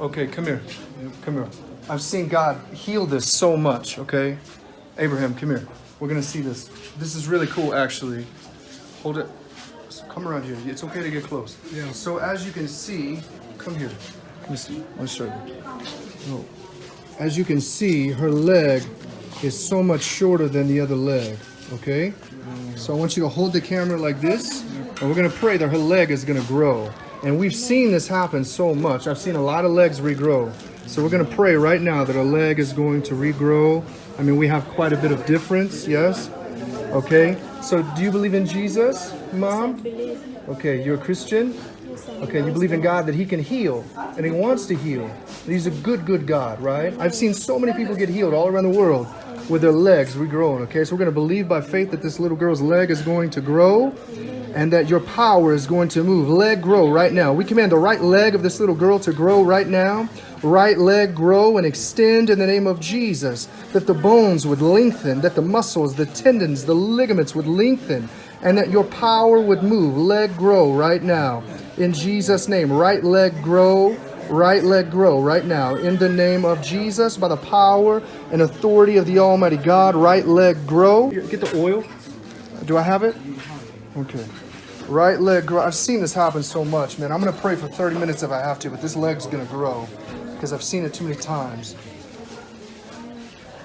Okay, come here. Come here. I've seen God heal this so much, okay? Abraham, come here. We're gonna see this. This is really cool, actually. Hold it. Come around here. It's okay to get close. Yeah. So as you can see, come here. Let me see. Let me show you. Oh. As you can see, her leg is so much shorter than the other leg, okay? Mm. So I want you to hold the camera like this, and we're gonna pray that her leg is gonna grow. And we've seen this happen so much. I've seen a lot of legs regrow. So we're gonna pray right now that a leg is going to regrow. I mean, we have quite a bit of difference, yes? Okay, so do you believe in Jesus, Mom? Okay, you're a Christian? Okay, you believe in God that He can heal and He wants to heal. He's a good, good God, right? I've seen so many people get healed all around the world with their legs regrowing. Okay, so we're going to believe by faith that this little girl's leg is going to grow and that your power is going to move. Leg grow right now. We command the right leg of this little girl to grow right now. Right leg grow and extend in the name of Jesus. That the bones would lengthen, that the muscles, the tendons, the ligaments would lengthen, and that your power would move. Leg grow right now. In Jesus' name, right leg grow right leg grow right now in the name of Jesus by the power and authority of the Almighty God. Right leg grow. Get the oil. Do I have it? Okay. Right leg grow. I've seen this happen so much, man. I'm going to pray for 30 minutes if I have to, but this leg's going to grow because I've seen it too many times.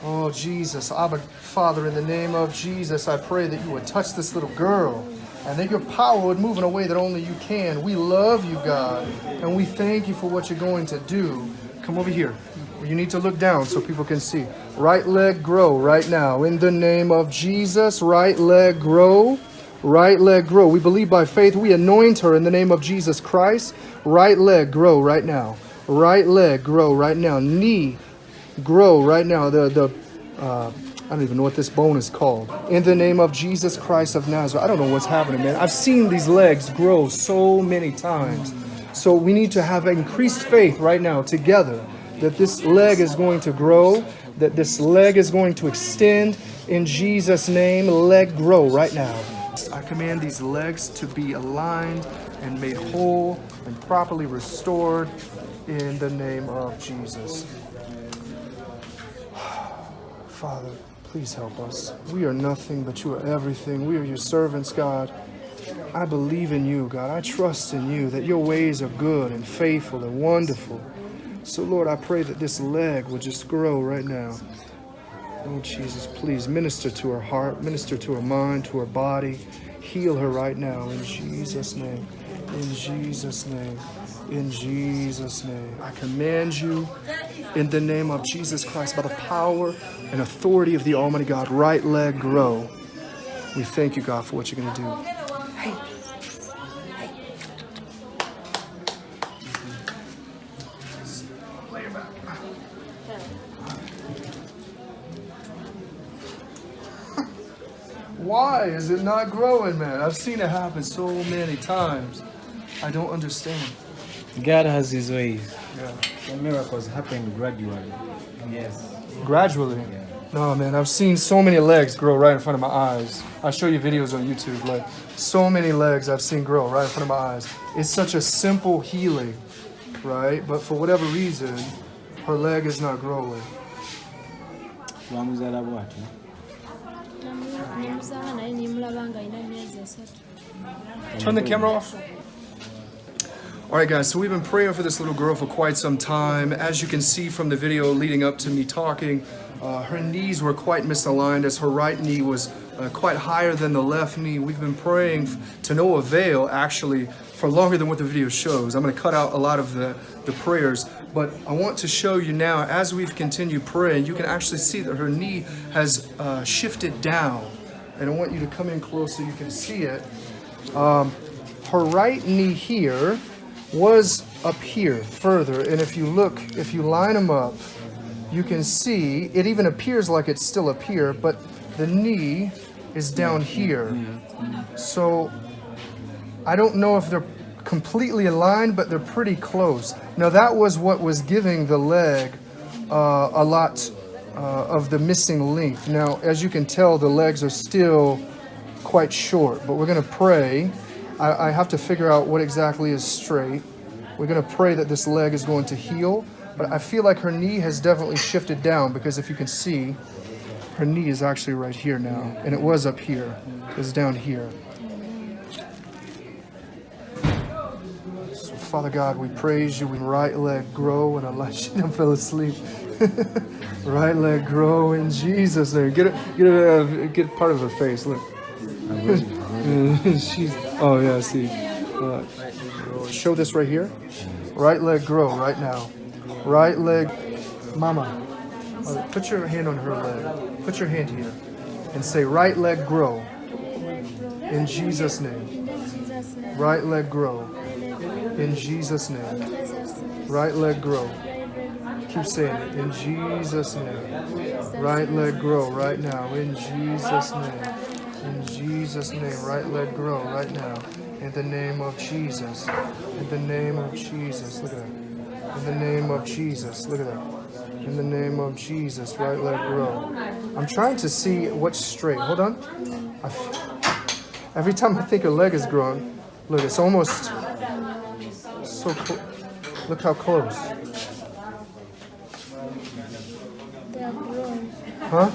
Oh, Jesus. Abba, Father, in the name of Jesus, I pray that you would touch this little girl and that your power would move in a way that only you can. We love you, God, and we thank you for what you're going to do. Come over here. You need to look down so people can see. Right leg grow right now. In the name of Jesus, right leg grow. Right leg grow. We believe by faith. We anoint her in the name of Jesus Christ. Right leg grow right now. Right leg grow right now. Knee grow right now. The the uh, I don't even know what this bone is called. In the name of Jesus Christ of Nazareth. I don't know what's happening, man. I've seen these legs grow so many times. So we need to have increased faith right now together that this leg is going to grow, that this leg is going to extend. In Jesus' name, leg grow right now. I command these legs to be aligned and made whole and properly restored in the name of Jesus. Father, Please help us. We are nothing, but you are everything. We are your servants, God. I believe in you, God. I trust in you that your ways are good and faithful and wonderful. So, Lord, I pray that this leg will just grow right now. Oh, Jesus, please minister to her heart, minister to her mind, to her body. Heal her right now in Jesus' name. In Jesus' name. In Jesus' name. I command you in the name of Jesus Christ by the power and authority of the Almighty God. Right leg grow. We thank you, God, for what you're going to do. Hey. Why is it not growing, man? I've seen it happen so many times. I don't understand. God has his ways. Yeah. The miracles happen gradually. Yes. Gradually? Yeah. No, man, I've seen so many legs grow right in front of my eyes. I show you videos on YouTube, like so many legs I've seen grow right in front of my eyes. It's such a simple healing, right? But for whatever reason, her leg is not growing. Bamuzala bw'atyo. Turn the camera off. All right, guys, so we've been praying for this little girl for quite some time. As you can see from the video leading up to me talking, uh, her knees were quite misaligned as her right knee was uh, quite higher than the left knee. We've been praying to no avail, actually, for longer than what the video shows. I'm going to cut out a lot of the, the prayers, but I want to show you now, as we've continued praying, you can actually see that her knee has uh, shifted down. And I want you to come in close so you can see it her right knee here was up here further and if you look if you line them up you can see it even appears like it's still up here but the knee is down here so I don't know if they're completely aligned but they're pretty close now that was what was giving the leg uh, a lot uh, of the missing length now as you can tell the legs are still quite short, but we're to pray. I, I have to figure out what exactly is straight. We're to pray that this leg is going to heal. But I feel like her knee has definitely shifted down because if you can see, her knee is actually right here now. And it was up here. It's down here. Father God, we praise you. We right leg grow and Allah Shinam fell asleep. right leg grow in Jesus' name. Get a, get a, get part of her face. Look. She's. Oh yeah, see. Uh, show this right here. Right leg grow right now. Right leg, Mama. Put your hand on her leg. Put your hand here, and say right leg grow in Jesus' name. Right leg grow in Jesus' name. Right leg grow. Keep saying it in Jesus' name. Right leg grow right now in Jesus' name. In Jesus' name, right leg grow right now. In the name of Jesus. In the name of Jesus. Look at that. In the name of Jesus. Look at that. In the name of Jesus, right leg grow. I'm trying to see what's straight. Hold on. I f- Every time I think a leg is growing, look, it's almost so close. Look how close. Huh?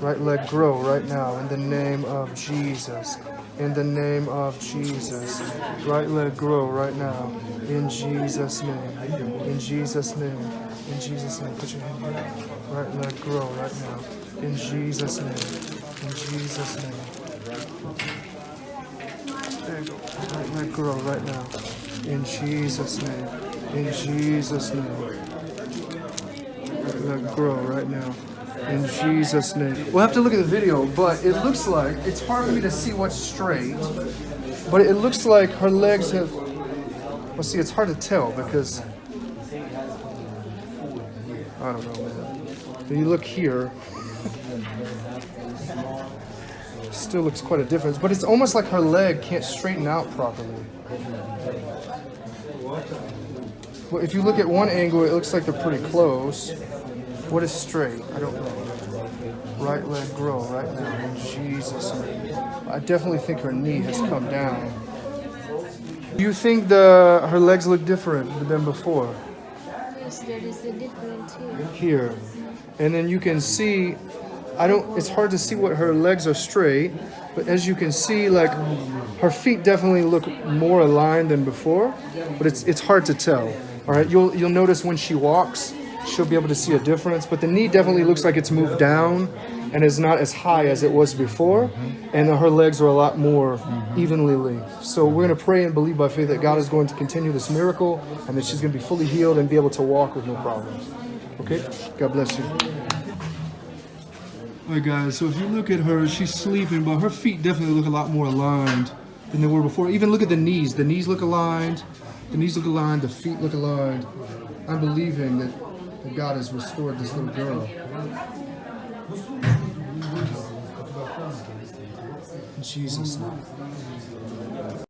Right leg grow right now in the name of Jesus. In the name of Jesus. Right leg grow right now. In Jesus' name. In Jesus' name. In Jesus' name. Put your hand here. Right leg grow right now. In Jesus' name. In Jesus' name. There you go. Right leg grow right now. In Jesus' name. In Jesus' name. Let grow right now. In Jesus' name. We'll have to look at the video, but it looks like it's hard for me to see what's straight. But it looks like her legs have. Well, see, it's hard to tell because I don't know, man. When you look here, still looks quite a difference. But it's almost like her leg can't straighten out properly. Well, if you look at one angle, it looks like they're pretty close. What is straight? I don't know. Right leg grow right now Jesus'. I definitely think her knee has come down. Do you think the her legs look different than before? Yes, there is a difference here. Here, and then you can see. I don't. It's hard to see what her legs are straight, but as you can see, like her feet definitely look more aligned than before. But it's it's hard to tell. All right, you'll you'll notice when she walks, she'll be able to see a difference. But the knee definitely looks like it's moved down and is not as high as it was before, and her legs are a lot more evenly linked. So we're gonna pray and believe by faith that God is going to continue this miracle and that she's gonna be fully healed and be able to walk with no problems. Okay, God bless you. All right, guys. So if you look at her, she's sleeping, but her feet definitely look a lot more aligned than they were before. Even look at the knees. The knees look aligned. The knees look aligned. The feet look aligned. I'm believing that, that God has restored this little girl. In Jesus' name.